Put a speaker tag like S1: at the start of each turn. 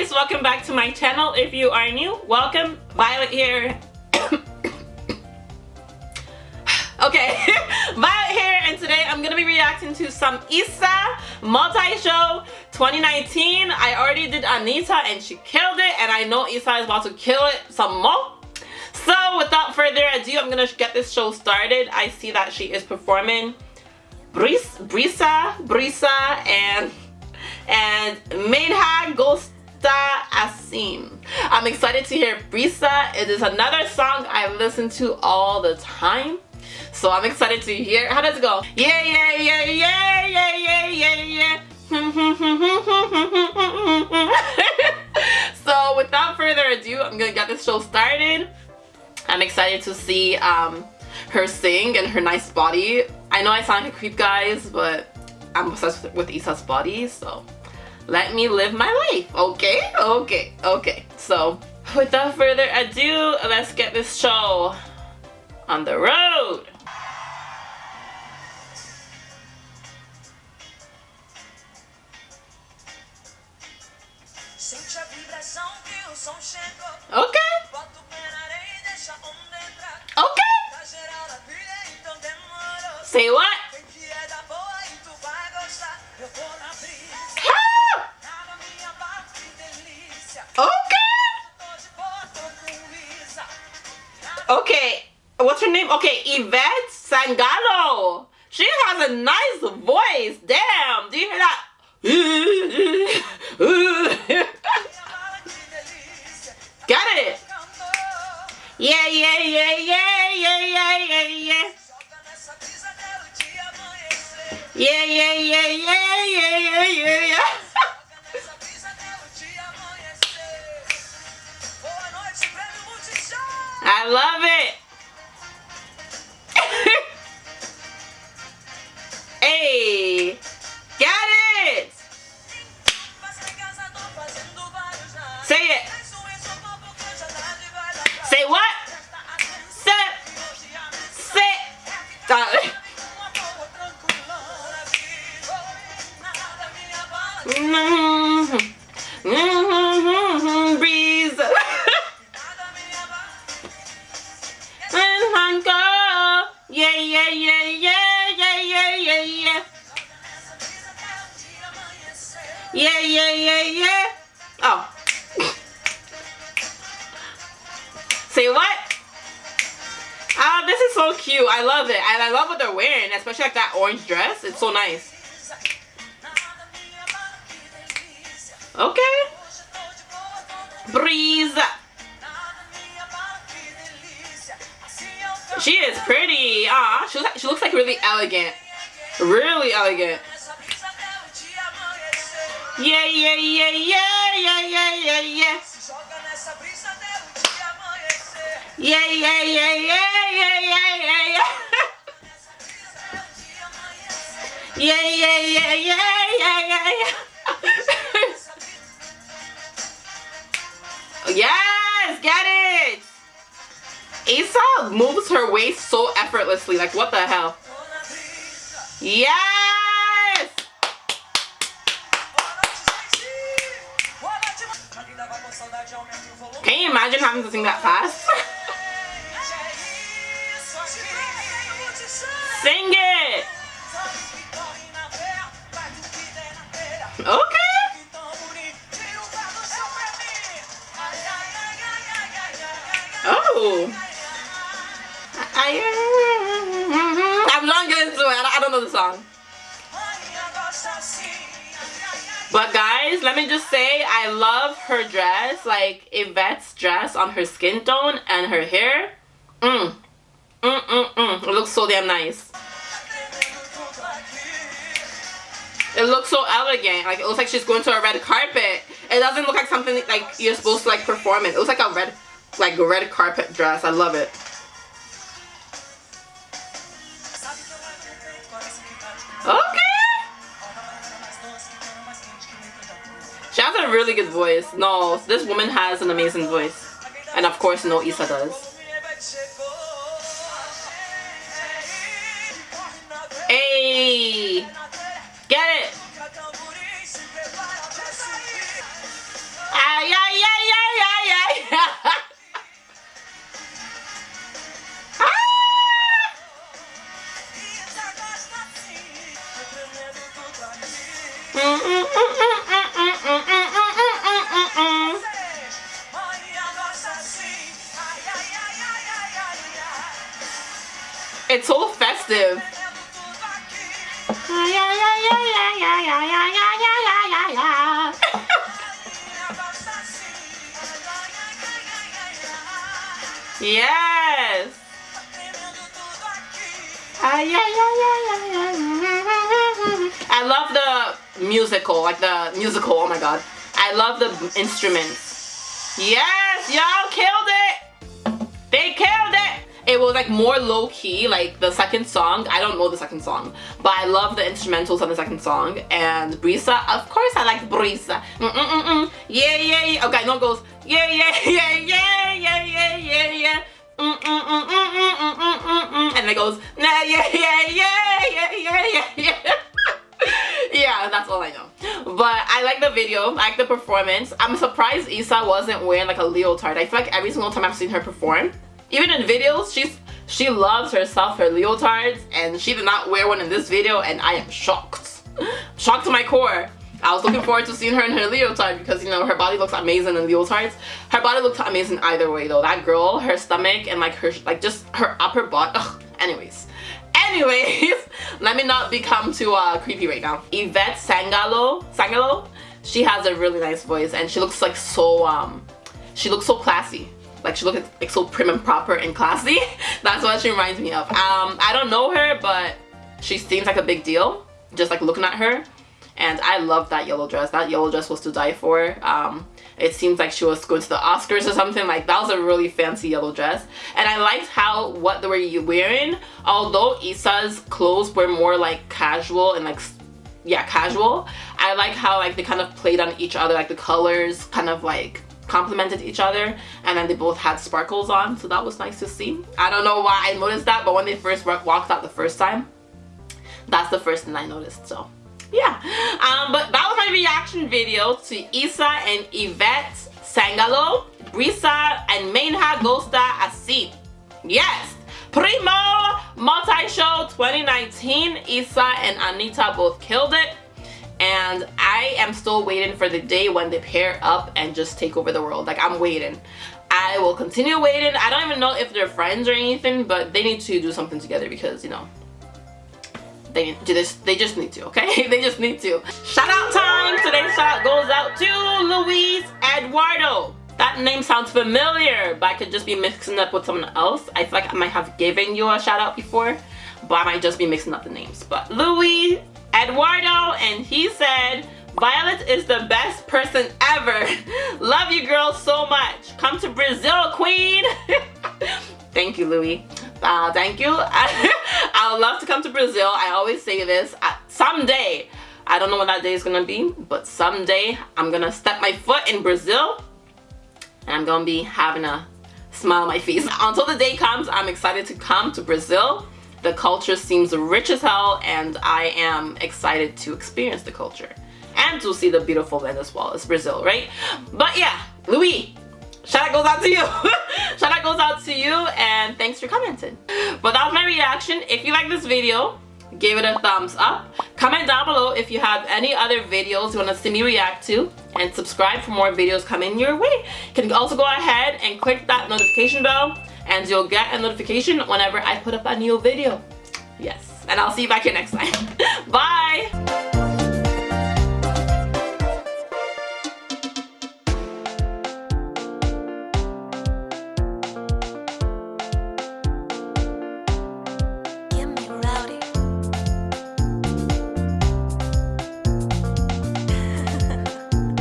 S1: guys welcome back to my channel. If you are new welcome. Violet here. Okay violet here and today i'm gonna be reacting to some IZA multi-show 2019 i already did Anitta and she killed it and i know IZA is about to kill it some more. So without further ado i'm gonna get this show started. I see that she is performing Brisa, Brisa, Brisa, and and Mainha Gosta Assim. I'm excited to hear Brisa. It is another song I listen to all the time. So I'm excited to hear. How does it go? Yeah, yeah, yeah, yeah, yeah, yeah, yeah, yeah. so without further ado, I'm gonna get this show started. I'm excited to see um, her sing and her nice body. I know I sound like a creep guys, but I'm obsessed with, with IZA's body, so let me live my life, okay? Okay, okay. So, without further ado, let's get this show on the road. Okay. Okay. Say what? Okay, what's her name? Okay, Ivete Sangalo. She has a nice voice. Damn, do you hear that? Got it. Yeah, yeah, yeah, yeah, yeah, yeah, yeah, yeah. Yeah, yeah, yeah, yeah, yeah, yeah, yeah, I love it. hey, got it. Say it. Say what? Sit. Sit. Mm-hmm. Yeah, yeah, yeah, yeah. Oh. Say what? Oh, this is so cute. I love it. And I love what they're wearing, especially like that orange dress. It's so nice. Okay. Breeze. She is pretty. Ah, she, she looks like really elegant. Really elegant. Yeah, yeah, yeah, yeah, yeah, yeah, yeah, yeah. Yeah, yeah, yeah, yeah, yeah, yeah, yeah, yeah. yeah, yeah, yeah, yeah, yeah, yeah, yeah. yes, get it. IZA moves her waist so effortlessly. Like, what the hell? Yes! Can you imagine having to sing that fast? sing it! Okay. Oh. I'm not getting into it. I don't know the song. But guys, let me just say, I love her dress, like Ivete's dress on her skin tone and her hair. Mmm. Mmm, mmm, mmm. It looks so damn nice. It looks so elegant. Like, it looks like she's going to a red carpet. It doesn't look like something like you're supposed to like perform it. It looks like a red, like a red carpet dress. I love it. Really good voice. No, this woman has an amazing voice. And of course, no IZA does. It's so festive. yes. I love the musical, like the musical, oh my god. I love the instruments. Yes, y'all killed it. They killed it. Was like more low-key, like the second song. I don't know the second song, but I love the instrumentals on the second song. And Brisa, of course I like Brisa. Mm -mm -mm -mm. Yeah, yeah, yeah. Okay, no, goes, yeah, yeah, yeah, yeah, yeah, yeah, yeah, yeah. And it goes, nah, yeah, yeah, yeah, yeah, yeah, yeah, yeah. yeah, that's all I know. But I like the video, I like the performance. I'm surprised IZA wasn't wearing like a leotard. I feel like every single time I've seen her perform, even in videos, she's she loves herself her leotards and she did not wear one in this video and I am shocked. shocked to my core. I was looking forward to seeing her in her leotard because, you know, her body looks amazing in leotards. Her body looks amazing either way, though. That girl, her stomach, and, like, her, like, just her upper butt. Ugh. Anyways. Anyways, let me not become too uh, creepy right now. Ivete Sangalo, Sangalo, she has a really nice voice, and she looks, like, so, um, she looks so classy like she looks like so prim and proper and classy. That's what she reminds me of. Um i don't know her but she seems like a big deal just like looking at her. And i love that yellow dress. That yellow dress was to die for. Um it seems like she was going to the oscars or something. Like that was a really fancy yellow dress. And i liked how what they were wearing. Although IZA's clothes were more like casual and like yeah casual i like how like they kind of played on each other. Like the colors kind of like complemented each other and then they both had sparkles on so that was nice to see. I don't know why I noticed that but when they first walked out the first time that's the first thing I noticed so yeah. Um, but that was my reaction video to IZA and Ivete Sangalo Brisa and Mainha Gosta Assim yes! Prêmio Multi-Show 2019 IZA and Anitta both killed it and I am still waiting for the day when they pair up and just take over the world. Like I'm waiting. I will continue waiting. I don't even know if they're friends or anything but they need to do something together because you know they do this they just need to okay? They just need to. Shout out time. Today's shout out goes out to Luis Eduardo. That name sounds familiar but I could just be mixing up with someone else. I feel like I might have given you a shout out before but I might just be mixing up the names. But Louis Eduardo and he said Violet is the best person ever. Love you girls so much. Come to Brazil, queen. thank you, Louis. Uh, thank you. I would love to come to Brazil. I always say this. Uh, someday, I don't know when that day is going to be, but someday I'm going to step my foot in Brazil and I'm going to be having a smile on my face. Until the day comes, I'm excited to come to Brazil the culture seems rich as hell and I am excited to experience the culture and to see the beautiful well as Brazil, right? But yeah, Louis, shout out goes out to you. shout out goes out to you and thanks for commenting. But that was my reaction. If you like this video, give it a thumbs up. Comment down below if you have any other videos you want to see me react to and subscribe for more videos coming your way. You can also go ahead and click that notification bell and you'll get a notification whenever I put up a new video. Yes, and I'll see you back here next time. Bye!